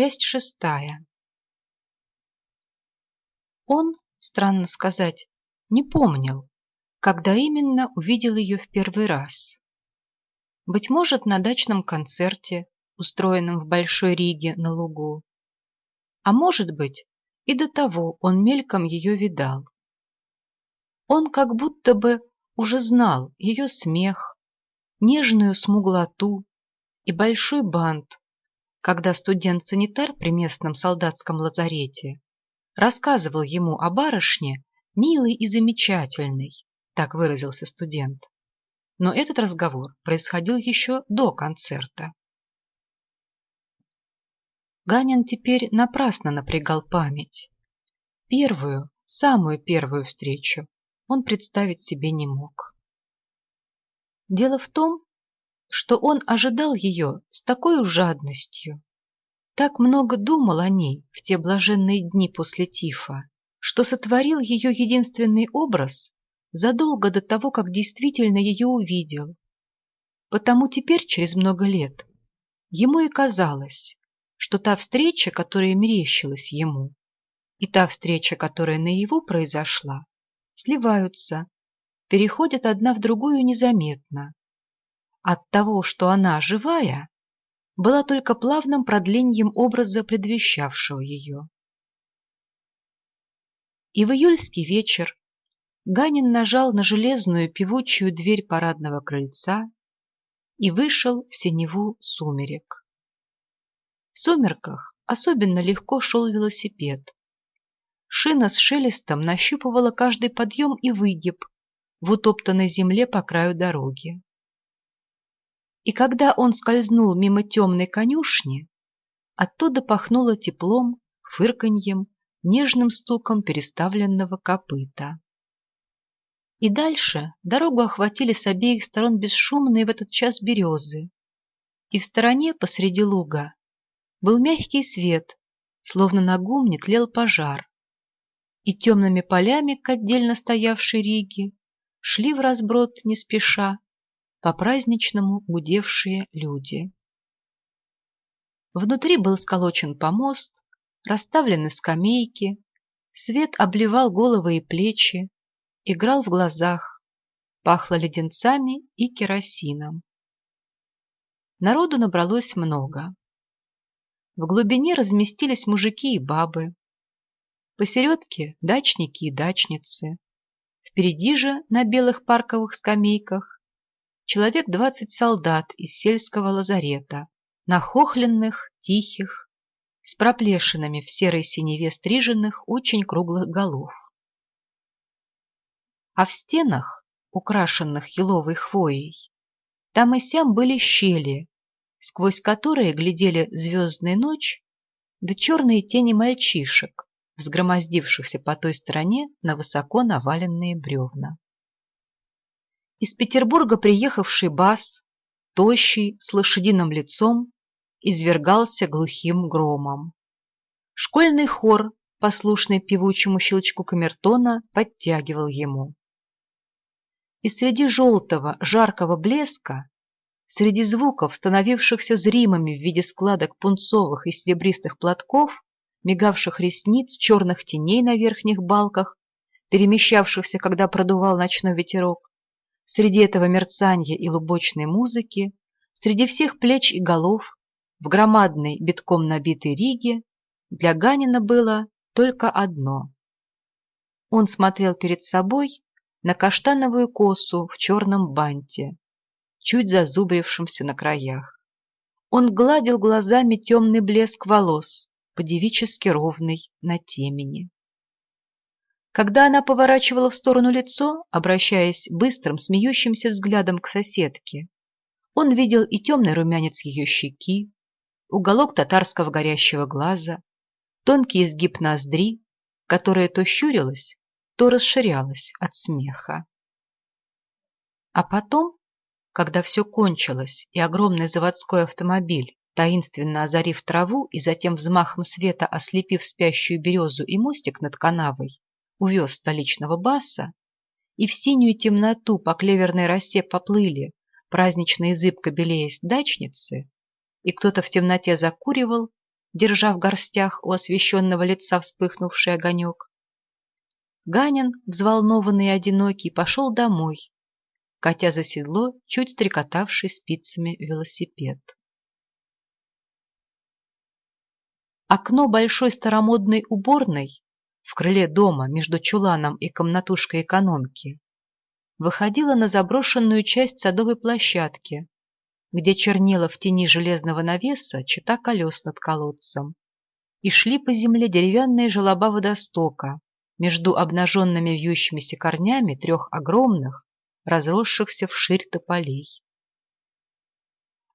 Часть шестая. Он, странно сказать, не помнил, когда именно увидел ее в первый раз. Быть может, на дачном концерте, устроенном в Большой Риге на лугу. А может быть, и до того он мельком ее видал. Он как будто бы уже знал ее смех, нежную смуглоту и большой бант, когда студент-санитар при местном солдатском лазарете рассказывал ему о барышне, милой и замечательной, так выразился студент. Но этот разговор происходил еще до концерта. Ганин теперь напрасно напрягал память. Первую, самую первую встречу он представить себе не мог. Дело в том, что он ожидал ее с такой жадностью, так много думал о ней в те блаженные дни после тифа, что сотворил ее единственный образ задолго до того, как действительно ее увидел. Потому теперь, через много лет, ему и казалось, что та встреча, которая мерещилась ему, и та встреча, которая наяву произошла, сливаются, переходят одна в другую незаметно. От того, что она живая, была только плавным продлением образа, предвещавшего ее. И в июльский вечер Ганин нажал на железную певучую дверь парадного крыльца и вышел в синеву сумерек. В сумерках особенно легко шел велосипед. Шина с шелестом нащупывала каждый подъем и выгиб в утоптанной земле по краю дороги. И когда он скользнул мимо темной конюшни, оттуда пахнуло теплом, фырканьем, нежным стуком переставленного копыта. И дальше дорогу охватили с обеих сторон бесшумные в этот час березы, и в стороне посреди луга был мягкий свет, словно на гумне тлел пожар, и темными полями к отдельно стоявшей Риге шли в разброд не спеша по-праздничному гудевшие люди. Внутри был сколочен помост, расставлены скамейки, свет обливал головы и плечи, играл в глазах, пахло леденцами и керосином. Народу набралось много. В глубине разместились мужики и бабы. Посередке дачники и дачницы. Впереди же на белых парковых скамейках человек двадцать солдат из сельского лазарета, нахохленных, тихих, с проплешинами в серой синеве стриженных очень круглых голов а в стенах, украшенных еловой хвоей, там и сям были щели, сквозь которые глядели звездная ночь да черные тени мальчишек, взгромоздившихся по той стороне на высоко наваленные бревна. Из Петербурга приехавший бас, тощий, с лошадиным лицом, извергался глухим громом. Школьный хор, послушный певучему щелчку камертона, подтягивал ему и среди желтого, жаркого блеска, среди звуков, становившихся зримыми в виде складок пунцовых и серебристых платков, мигавших ресниц, черных теней на верхних балках, перемещавшихся, когда продувал ночной ветерок, среди этого мерцания и лубочной музыки, среди всех плеч и голов, в громадной, битком набитой Риге, для Ганина было только одно. Он смотрел перед собой на каштановую косу в черном банте, чуть зазубрившемся на краях. Он гладил глазами темный блеск волос, подевически ровный на темени. Когда она поворачивала в сторону лицо, обращаясь быстрым, смеющимся взглядом к соседке, он видел и темный румянец ее щеки, уголок татарского горящего глаза, тонкий изгиб ноздри, которая то щурилась, то расширялась от смеха. А потом, когда все кончилось, и огромный заводской автомобиль, таинственно озарив траву и затем взмахом света ослепив спящую березу и мостик над канавой, увез столичного баса, и в синюю темноту по клеверной росе поплыли, празднично и зыбко белеясь дачницы, и кто-то в темноте закуривал, держа в горстях у освещенного лица вспыхнувший огонек. Ганин, взволнованный и одинокий, пошел домой, катя за седло чуть стрекотавший спицами велосипед. Окно большой старомодной уборной в крыле дома между чуланом и комнатушкой экономки выходило на заброшенную часть садовой площадки, где чернела в тени железного навеса чита колес над колодцем, и шли по земле деревянные желоба водостока между обнаженными вьющимися корнями трех огромных, разросшихся вширь тополей.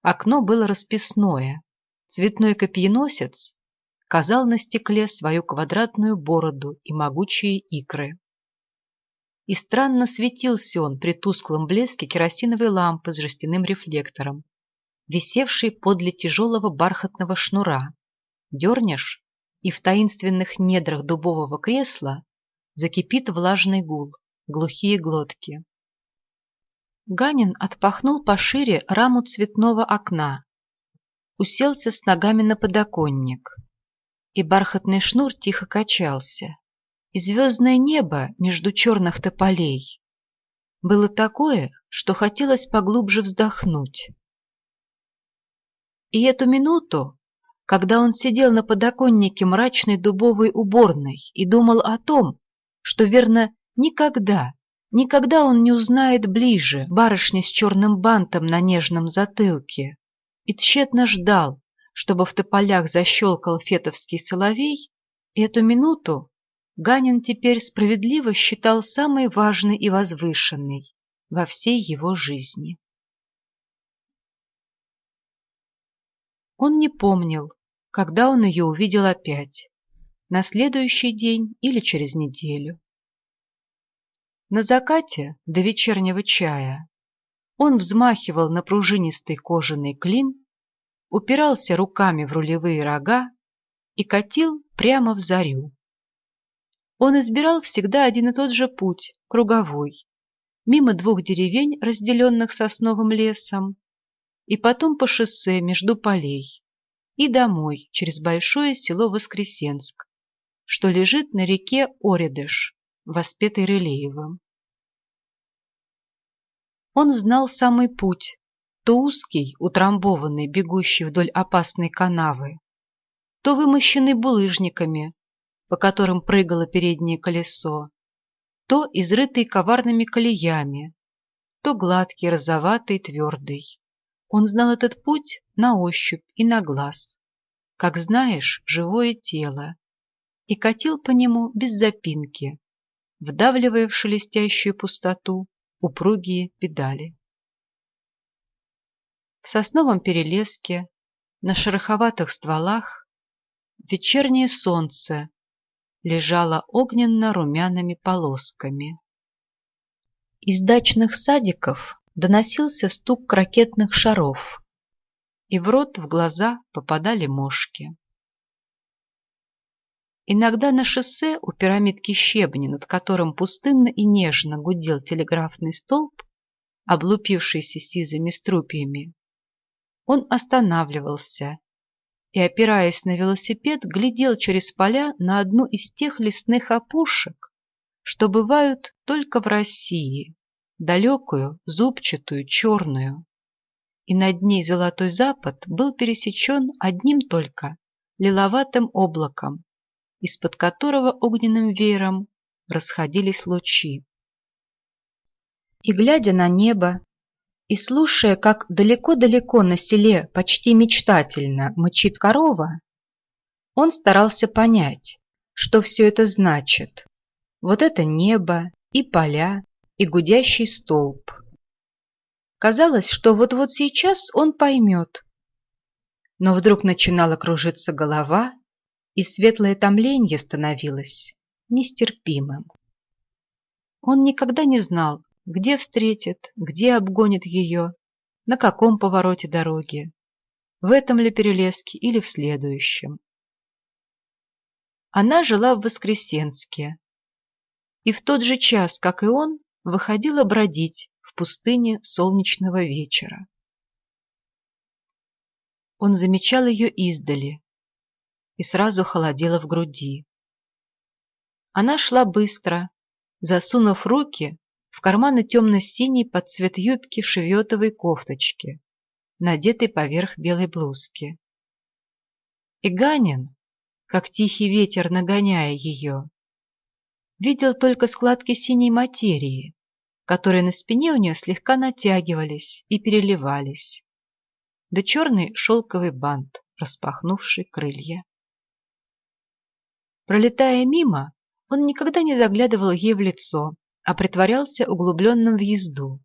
Окно было расписное, цветной копьеносец казал на стекле свою квадратную бороду и могучие икры. И странно светился он при тусклом блеске керосиновой лампы с жестяным рефлектором, висевшей подле тяжелого бархатного шнура. Дернешь, и в таинственных недрах дубового кресла закипит влажный гул, глухие глотки. Ганин отпахнул пошире раму цветного окна, уселся с ногами на подоконник, и бархатный шнур тихо качался, и звездное небо между черных тополей было такое, что хотелось поглубже вздохнуть. И эту минуту, когда он сидел на подоконнике мрачной дубовой уборной и думал о том, что, верно, никогда, никогда он не узнает ближе барышни с черным бантом на нежном затылке, и тщетно ждал, чтобы в тополях защелкал фетовский соловей, эту минуту Ганин теперь справедливо считал самой важной и возвышенной во всей его жизни. Он не помнил, когда он ее увидел опять, на следующий день или через неделю. На закате до вечернего чая он взмахивал на пружинистый кожаный клин упирался руками в рулевые рога и катил прямо в зарю. Он избирал всегда один и тот же путь, круговой, мимо двух деревень, разделенных сосновым лесом, и потом по шоссе между полей, и домой через большое село Воскресенск, что лежит на реке Оредыш, воспетой Рылеевым. Он знал самый путь, то узкий, утрамбованный, бегущий вдоль опасной канавы, то вымощенный булыжниками, по которым прыгало переднее колесо, то изрытый коварными колеями, то гладкий, розоватый, твердый. Он знал этот путь на ощупь и на глаз, как знаешь, живое тело, и катил по нему без запинки, вдавливая в шелестящую пустоту упругие педали. Сосновом перелеске, на шероховатых стволах, вечернее солнце лежало огненно-румяными полосками. Из дачных садиков доносился стук ракетных шаров, и в рот, в глаза попадали мошки. Иногда на шоссе у пирамидки щебня, над которым пустынно и нежно гудел телеграфный столб, облупившийся сизыми струпьями, он останавливался и, опираясь на велосипед, глядел через поля на одну из тех лесных опушек, что бывают только в России, далекую, зубчатую, черную. И над ней золотой запад был пересечен одним только лиловатым облаком, из-под которого огненным веером расходились лучи. И, глядя на небо, и слушая, как далеко-далеко на селе почти мечтательно мычит корова, он старался понять, что все это значит. Вот это небо и поля, и гудящий столб. Казалось, что вот-вот сейчас он поймет. Но вдруг начинала кружиться голова, и светлое томление становилось нестерпимым. Он никогда не знал, где встретит, где обгонит ее, на каком повороте дороги, в этом ли перелеске или в следующем. Она жила в Воскресенске, и в тот же час, как и он, выходила бродить в пустыне солнечного вечера. Он замечал ее издали, и сразу холодело в груди. Она шла быстро, засунув руки в карманы темно-синей под цвет юбки шеветовой кофточки, надетой поверх белой блузки. И Ганин, как тихий ветер нагоняя ее, видел только складки синей материи, которые на спине у нее слегка натягивались и переливались, да черный шелковый бант, распахнувший крылья. Пролетая мимо, он никогда не заглядывал ей в лицо, а притворялся углубленным в езду,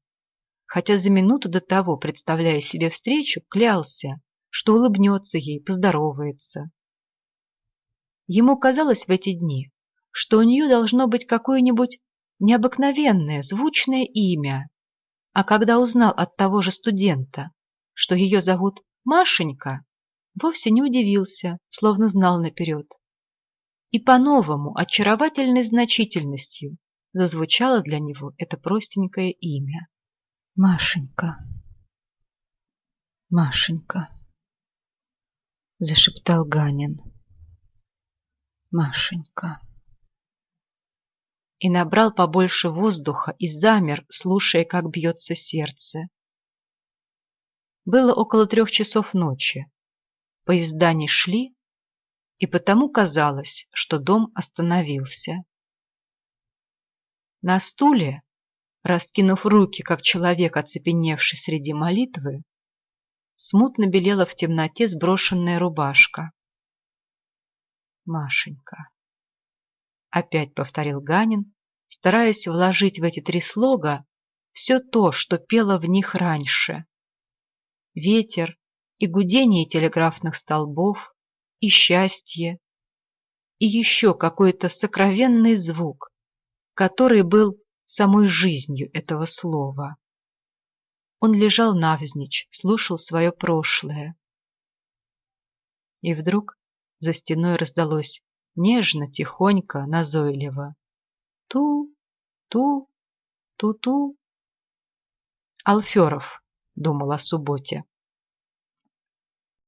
хотя за минуту до того, представляя себе встречу, клялся, что улыбнется ей, поздоровается. Ему казалось в эти дни, что у нее должно быть какое-нибудь необыкновенное, звучное имя, а когда узнал от того же студента, что ее зовут Машенька, вовсе не удивился, словно знал наперед. И по-новому, очаровательной значительностью, зазвучало для него это простенькое имя. Машенька, Машенька, зашептал Ганин. Машенька и набрал побольше воздуха и замер, слушая, как бьется сердце. Было около трех часов ночи. Поезда не шли, и потому казалось, что дом остановился. На стуле, раскинув руки, как человек, оцепеневший среди молитвы, смутно белела в темноте сброшенная рубашка. Машенька. Опять повторил Ганин, стараясь вложить в эти три слога все то, что пело в них раньше. Ветер и гудение телеграфных столбов, и счастье, и еще какой-то сокровенный звук, который был самой жизнью этого слова. Он лежал навзничь, слушал свое прошлое. И вдруг за стеной раздалось нежно, тихонько, назойливо. Ту, ту, ту-ту. Алферов думал о субботе.